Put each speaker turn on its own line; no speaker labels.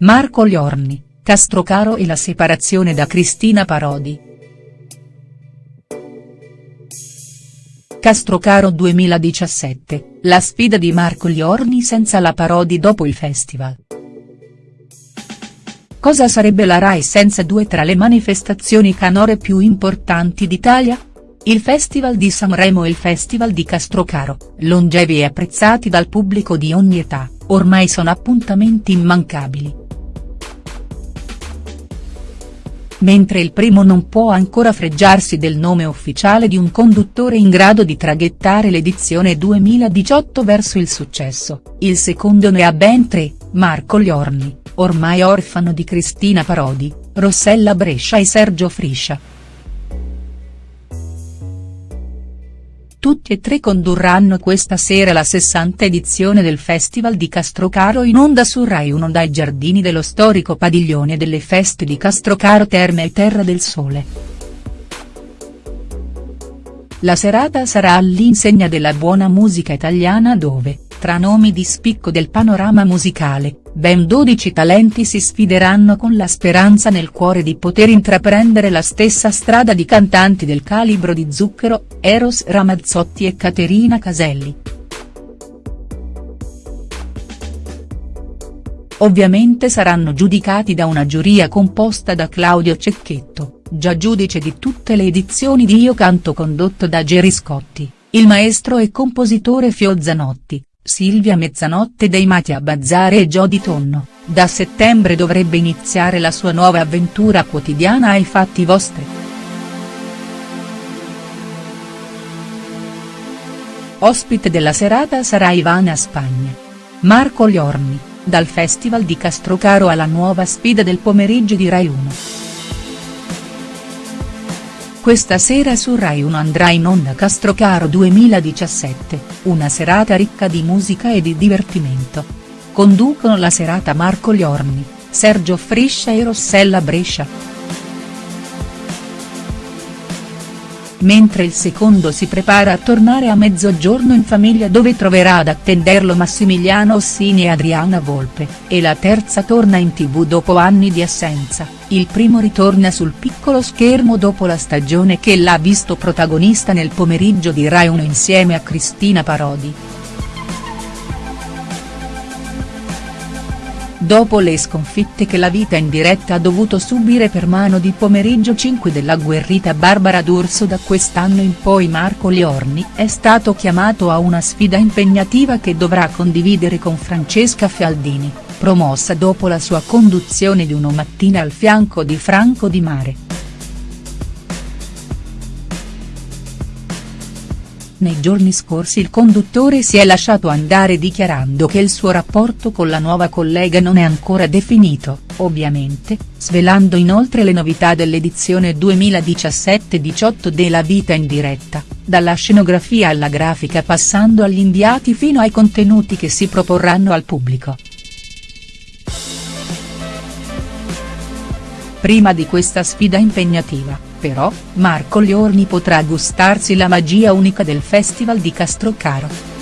Marco Liorni, Castrocaro e la separazione da Cristina Parodi. Castrocaro 2017, la sfida di Marco Liorni senza la Parodi dopo il festival. Cosa sarebbe la Rai senza due tra le manifestazioni canore più importanti d'Italia? Il Festival di Sanremo e il Festival di Castrocaro, longevi e apprezzati dal pubblico di ogni età, ormai sono appuntamenti immancabili. Mentre il primo non può ancora freggiarsi del nome ufficiale di un conduttore in grado di traghettare l'edizione 2018 verso il successo, il secondo ne ha ben tre, Marco Liorni, ormai orfano di Cristina Parodi, Rossella Brescia e Sergio Friscia. Tutti e tre condurranno questa sera la sessanta edizione del Festival di Castrocaro in onda su Rai 1 dai giardini dello storico padiglione delle feste di Castrocaro Terme e Terra del Sole. La serata sarà all'insegna della buona musica italiana dove, tra nomi di spicco del panorama musicale, ben 12 talenti si sfideranno con la speranza nel cuore di poter intraprendere la stessa strada di cantanti del calibro di Zucchero, Eros Ramazzotti e Caterina Caselli. Ovviamente saranno giudicati da una giuria composta da Claudio Cecchetto, già giudice di tutte le edizioni di Io Canto condotto da Gerry Scotti, il maestro e compositore Fio Zanotti, Silvia Mezzanotte dei Mati a Bazzare e Jody Tonno, da settembre dovrebbe iniziare la sua nuova avventura quotidiana ai fatti vostri. Ospite della serata sarà Ivana Spagna. Marco Liorni, dal Festival di Castrocaro alla nuova sfida del pomeriggio di Rai 1. Questa sera su Rai 1 andrà in onda Castrocaro 2017, una serata ricca di musica e di divertimento. Conducono la serata Marco Liorni, Sergio Friscia e Rossella Brescia. Mentre il secondo si prepara a tornare a mezzogiorno in famiglia dove troverà ad attenderlo Massimiliano Ossini e Adriana Volpe, e la terza torna in tv dopo anni di assenza. Il primo ritorna sul piccolo schermo dopo la stagione che l'ha visto protagonista nel pomeriggio di Rai 1 insieme a Cristina Parodi. Dopo le sconfitte che la vita in diretta ha dovuto subire per mano di pomeriggio 5 dell'agguerrita Barbara D'Urso da quest'anno in poi Marco Liorni è stato chiamato a una sfida impegnativa che dovrà condividere con Francesca Fialdini promossa dopo la sua conduzione di Uno Mattina al fianco di Franco Di Mare. Nei giorni scorsi il conduttore si è lasciato andare dichiarando che il suo rapporto con la nuova collega non è ancora definito, ovviamente, svelando inoltre le novità dell'edizione 2017-18 della Vita in diretta, dalla scenografia alla grafica passando agli inviati fino ai contenuti che si proporranno al pubblico. Prima di questa sfida impegnativa, però, Marco Liorni potrà gustarsi la magia unica del Festival di Castrocaro.